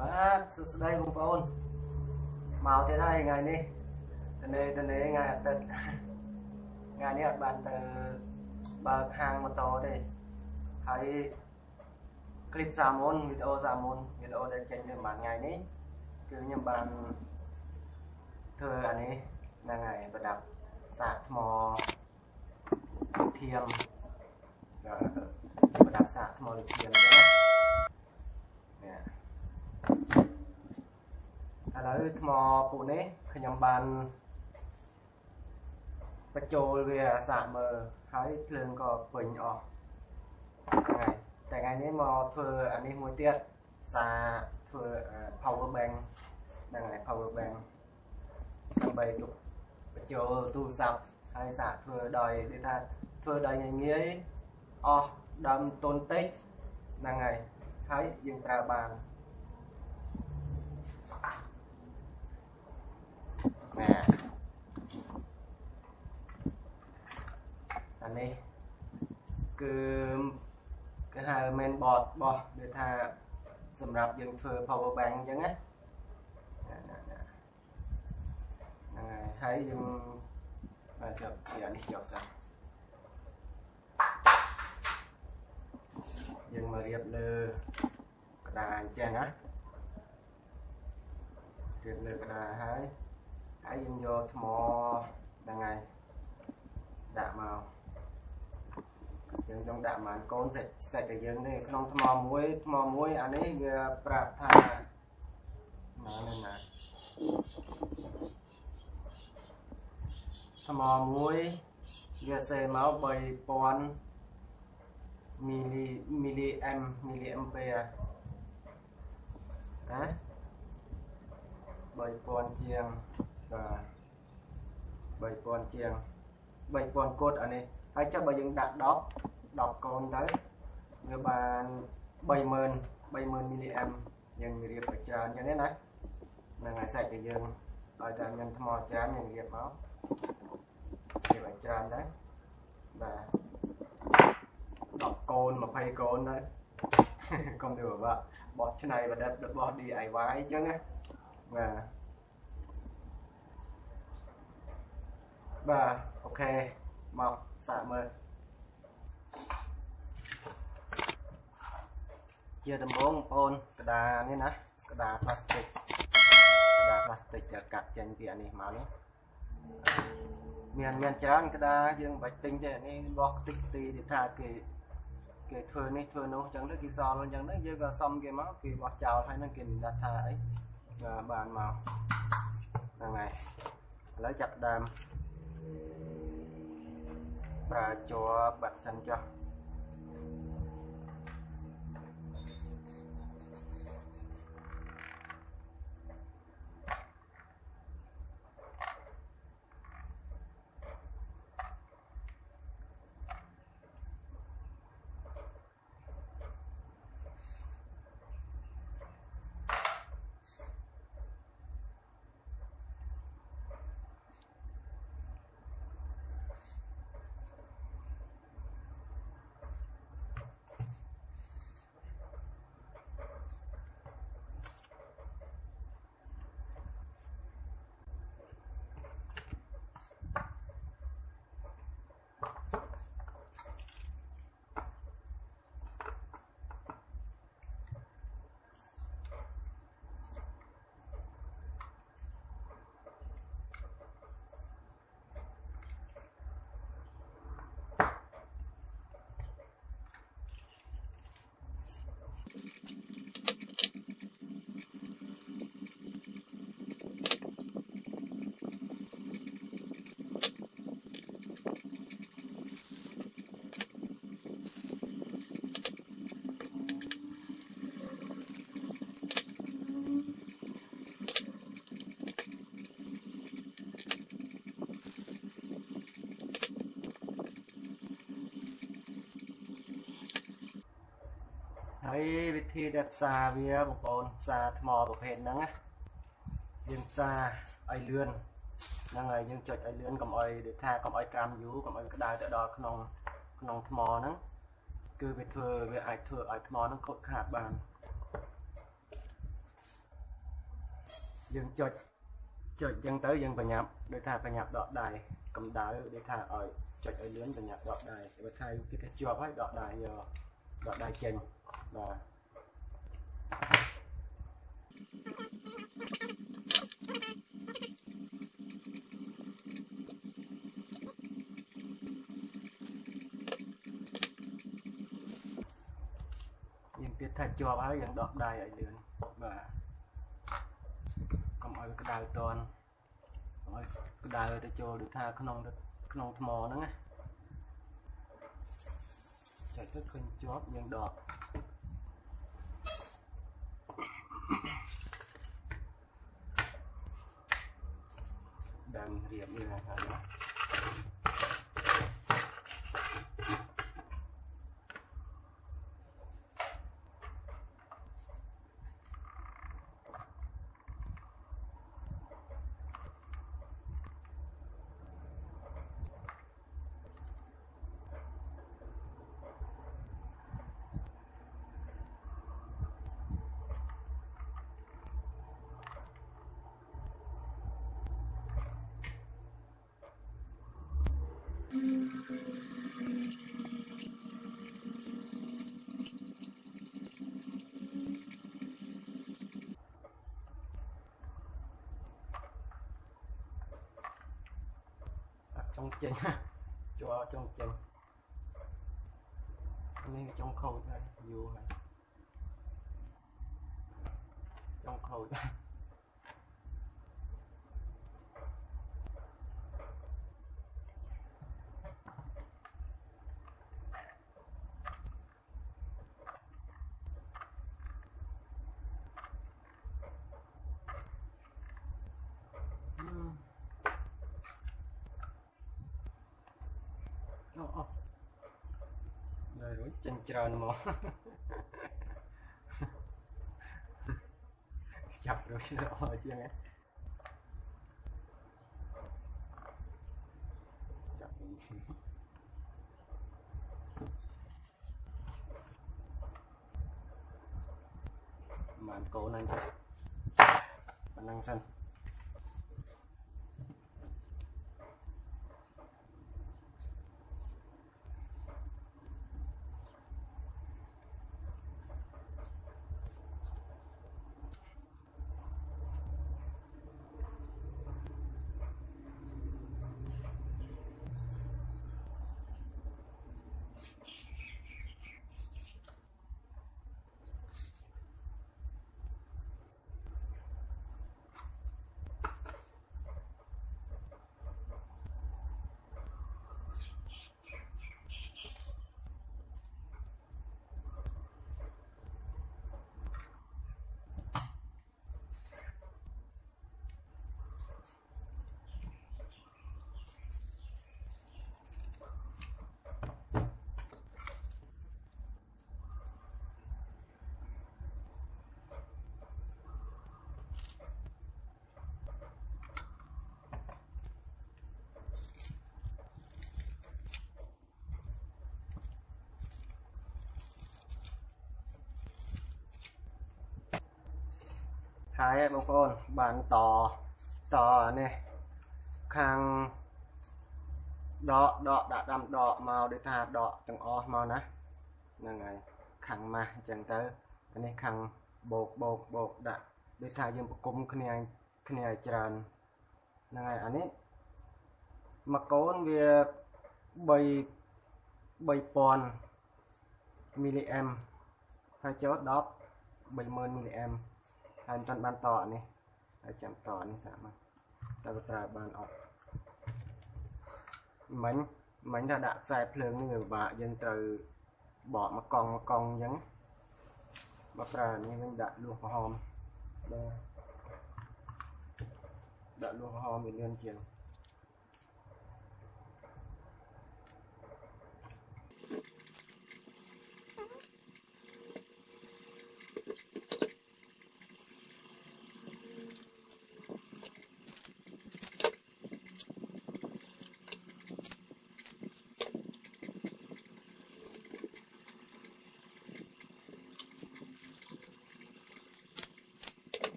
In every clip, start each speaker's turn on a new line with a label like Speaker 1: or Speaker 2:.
Speaker 1: បាទសួស្តីបងប្អូនមកទៀតហើយថ្ងៃនេះតនេតនេថ្ងៃអាទិត្យថ្ងៃនេះអត់បានទៅបើកហាងម៉ូតូទេហើយคลิปសាមុនវីដេអូសាមុនវីដេអូដែលចេញទៅប្រហែលថ្ងៃនេះគឺខ្ញុំបានធ្វើអានេះហ្នឹងហើយប្រដាប់សាកថ្មធៀមប្រដាប់សាកថ្មធៀមទេនេះ ឥឡូវថ្មពួកនេះខ្ញុំបានបញ្ចូលវាសាកមើលហើយភ្លើងក៏ពេញអស់ហ្នឹងហើយតែថ្ងៃនេះមកធ្វើអានេះមួយទៀតសាធ្វើ power bank ហ្នឹងហើយ power bank ដើម្បីទុកបញ្ចូលទូរស័ព្ទហើយសាកធ្វើដោយគេថាធ្វើដោយងាយងាយអស់ដើមទុនតិចហ្នឹងហើយហើយយើងប្រើបាន nè អានេះគឺគេហៅ main board របស់ដូចថាសម្រាប់យើងធ្វើ power bank អញ្ចឹងណាហ្នឹងហើយហើយយើងបាទចាប់ពីអានេះចប់សិនយើងមករៀបលើក្តារអញ្ចឹងណារៀបលើក្តារហើយ ហើយយើងយកថ្មហ្នឹងហើយដាក់មកយើងចង់ដាក់ប្រហែលកូនសាច់សាច់តែយើងទេក្នុងថ្មមួយថ្មមួយអានេះវាប្រាប់ថាណានេះណាថ្មមួយវាសេមក3000មីលីមីលីអែមមីលីអែមពែណា3000ជាង បាទ3000ជាង3000កូដអានេះហើយចុះបើយើងដាក់10 10កូនទៅវាបាន30000 30000មីលីអែមយើងរៀបឲ្យច្រើនអញ្ចឹងណាហ្នឹងហើយសាច់តែយើងឲ្យតែមានថ្មច្រើនយើងរៀបមករៀបឲ្យច្រើនដែរបាទ10កូន20កូនទៅកុំទៅបាក់បោះឆ្នៃប្រឌិតរបស់ DIY អញ្ចឹងណាបាទ បាទអូខេមកសាកមើលជាដំបូងបងប្អូនក្តារនេះណាក្តារផ្លាស្ទិកក្តារផ្លាស្ទិកដែលកាត់ចេញពីអានេះមកនេះមានមានច្រើនក្តារយើងបាច់ទិញទេអានេះរបស់ខ្ទេចខ្ទីដែលថាគេគេធ្វើនេះធ្វើនោះអញ្ចឹងទៅគេសល់អញ្ចឹងទៅយើងក៏សុំគេមកគេបោះចោលហើយនឹងគេមិនដាក់ថាអីបានមកហ្នឹងហើយឥឡូវចាប់ដើម ប្រើជ័របាត់សិនចុះហើយវិ ធីដែលផ្សារវាបងប្អូនផ្សារថ្មប្រភេទហ្នឹងណាយើងផ្សារឲ្យលឿនហ្នឹងហើយយើងចុចឲ្យលឿនកុំឲ្យដូចថាកុំឲ្យក្រាមយូរកុំឲ្យក្តៅទៅដល់ក្នុងក្នុងថ្មហ្នឹងគឺវាធ្វើវាអាចធ្វើឲ្យថ្មហ្នឹងខូចខាតបានយើងចុចចុចអញ្ចឹងទៅយើងប្រញាប់ដូចថាប្រញាប់ដកដៃកម្ដៅដូចថាឲ្យចុចឲ្យលឿនប្រញាប់ដកដៃបើថាគេថាជាប់ហើយដកដៃយកដកដៃចេញបាទ ថាជាប់ហើយយើងដកដៃឲ្យលឿនបាទកុំឲ្យវាក្តៅតន់កុំឲ្យក្តៅទៅចូលដូចថាក្នុងទឹកក្នុងថ្មហ្នឹងណាចុចទៅឃើញជាប់យើងដកដើមរៀបនេះហើយណា អត់ចង់ចេញណាជួអត់ចង់ចេញនេះចង់ខូចហើយយូរហើយចង់ខូចហើយអឺ អូអូដល់រួ ចចិញ្ច្រើនមកចាប់រួចទៅអស់ជាងហ្នឹងចាប់វិញបានកូនហ្នឹងចាប៉ុណ្ណឹងសិន ហើយបងប្អូនបានតតនេះខាងដកដកដាក់ដាំដកមកដូចថាដកទាំងអស់មកណាហ្នឹងហើយខាងម៉ាស់អញ្ចឹងទៅអានេះខាងបោកបោកបោកដាក់ដូចថាយើងប្រគំគ្នាគ្នាឲ្យច្រើនហ្នឹងហើយអានេះមួយកូនវា3 3000មីលីអែមហើយចូល10 30000មីលីអែម ហើយមិនទាន់បានតអានេះហើយចាំតអានេះសាក់មកតើវាប្រើបានអត់មិញមិញថាដាក់ខ្សែភ្លើងនេះវាពិបាកយើងត្រូវបកមកកង់មកកង់អញ្ចឹងមកប្រើនេះវិញដាក់លួសក្រហមបាទដាក់លួសក្រហមវាលឿនជាង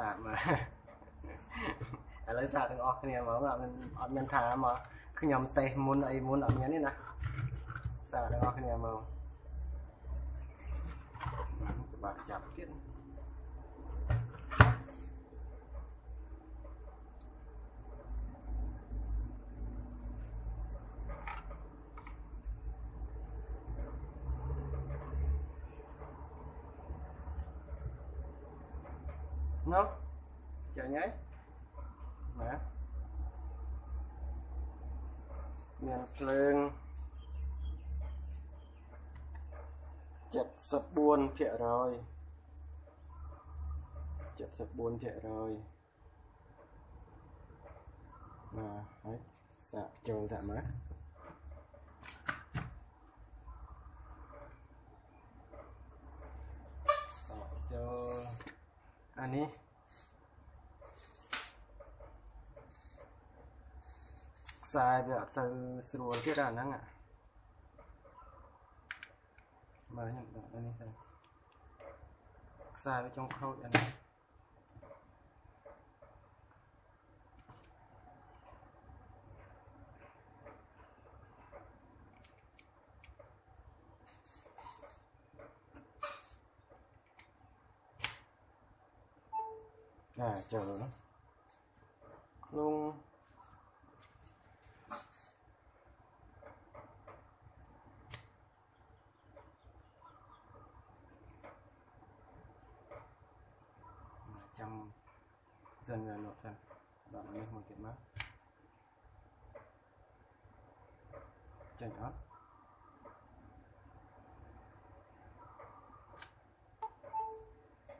Speaker 1: សាកមើលឥឡូវសាកទាំងអស់គ្នាហ្មងអត់មានអត់មានថាមកខ្ញុំតេសមុនអីមុនអត់មានទេណាសាកទាំងអស់គ្នាហ្មងបាទចាប់ទៀត ណូចាញ់ហើយណាមានភ្លើង74ភាគរយ74ភាគរយបាទហើយសាកចូលតាមមើលសាកចូល អានេះខ្សែវាអត់ទៅស្រួលទៀតអាហ្នឹងអាមើលខ្ញុំដាក់អានេះទៅខ្សែវាចង់ខូចអានេះអាចូលខ្លួនចាំសិនវាលោកសិនដ ល់នេះមួយទៀតមកចេញអត់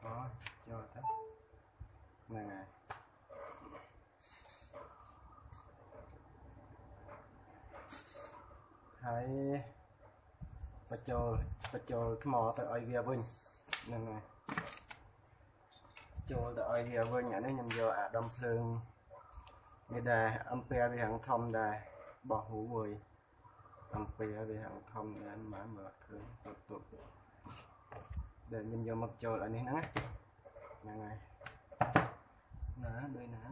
Speaker 1: អូចូលទៅហ្នឹងហើយហើយបញ្ចូលបញ្ចូលថ្មទៅឲ្យវាវិញហ្នឹងហើយចូលទៅឲ្យវាវិញអានេះខ្ញុំយកអាដុំភ្លើងនេះដែរអំពែវាហាងធំដែរបោះហូមួយអំពែវាហាងធំដែរមិនមើលឃើញទុតទុតដែលខ្ញុំយកមកចូលអានេះហ្នឹងហ្នឹងហើយណាដូចណា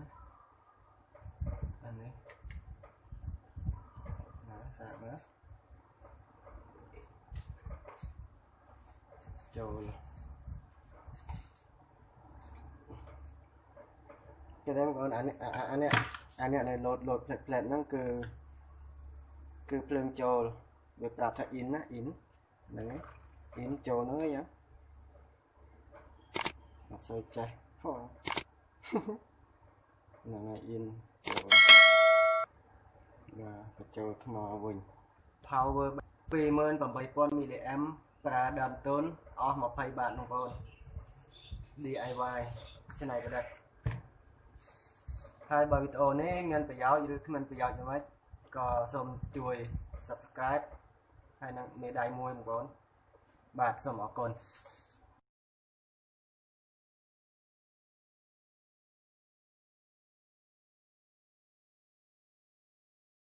Speaker 1: អានេះណាសាកមើល ចូលគេដឹងបងអានេះអានេះអានេះនៅលោតលោតផ្លែតផ្លែតហ្នឹងគឺគឺភ្លើងចូលវាប្រាប់ថា in ណា in ហ្នឹងហើយ in ចូលហ្នឹងហើយអត់សូវចេះផងហ្នឹងហើយ in ចូលបាទបញ្ចូលថ្មវិញ power 28000 mAh ប្រើដើមទុនអស់20បាតបងប្អូន DIY ច្នៃប្រឌិតហើយបើវីដេអូនេះមានប្រយោជន៍ឬគ្មានប្រយោជន៍យ៉ាងម៉េចក៏សូមជួយ Subscribe ហើយនឹងមេដៃមួយបងប្អូនបាទសូមអរគុណ